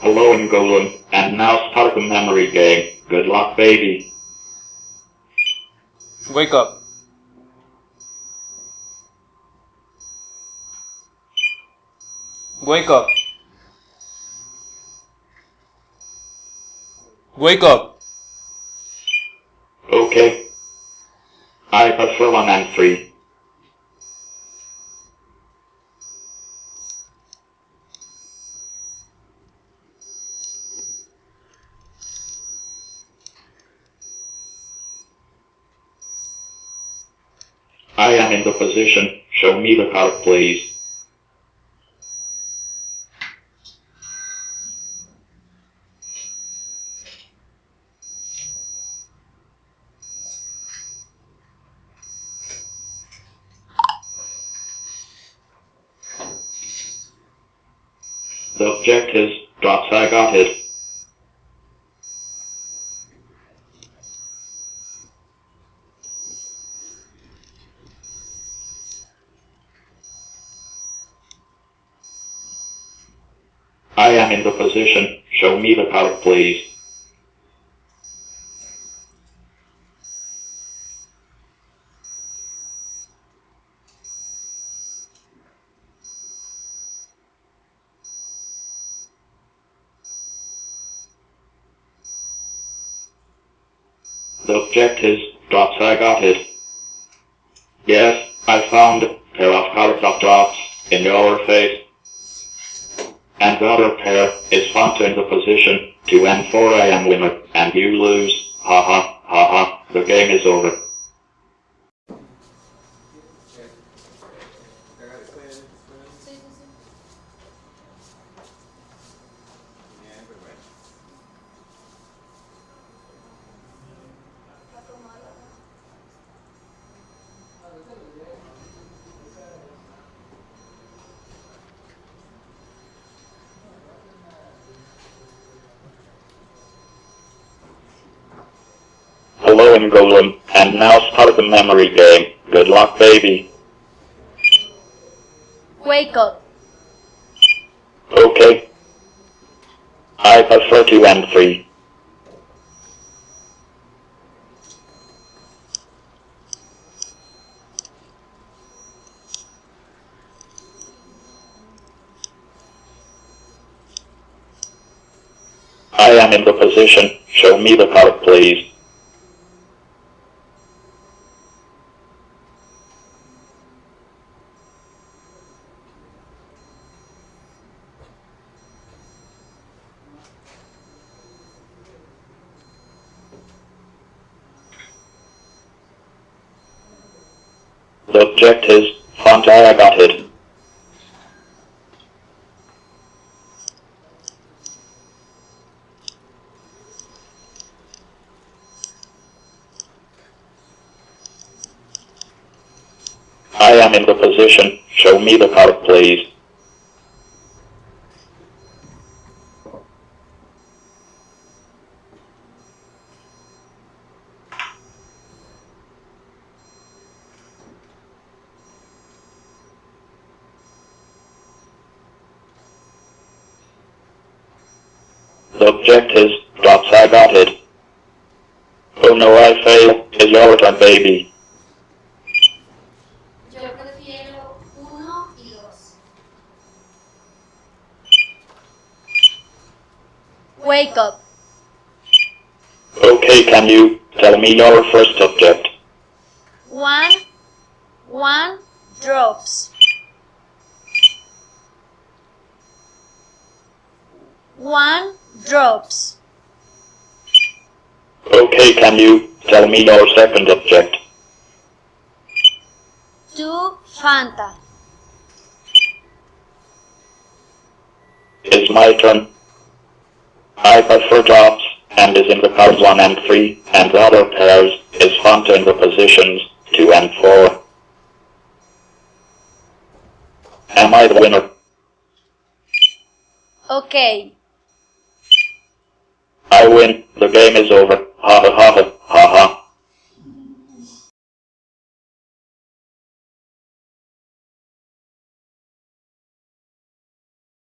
Hello, Golem, and now start the memory game. Good luck, baby. Wake up. Wake up. Wake up. Okay. I prefer one and three. I am in the position. Show me the card, please. The object is drops I got it. Am in the position. Show me the card, please. The object is drops I got it. Yes, I found a pair of in your face. And the other pair is found in the position to end 4 am winner, and you lose. Ha ha, ha ha, the game is over. Hello, Golem, and now start the memory game. Good luck, baby. Wake up. Okay. I prefer two and three. I am in the position. Show me the card, please. The object is Fanta I got it. I am in the position. Show me the card, please. Object is drops I got it. Oh no, I failed. Is your turn, baby. Yo prefiero uno y dos. Wake up. Okay, can you tell me your first object? One, one drops. One drops. Okay, can you tell me your second object? Two Fanta. It's my turn. I prefer drops and is in the cards 1 and 3, and the other pairs is Fanta in the positions 2 and 4. Am I the winner? Okay. I win. The game is over. Ha ha ha.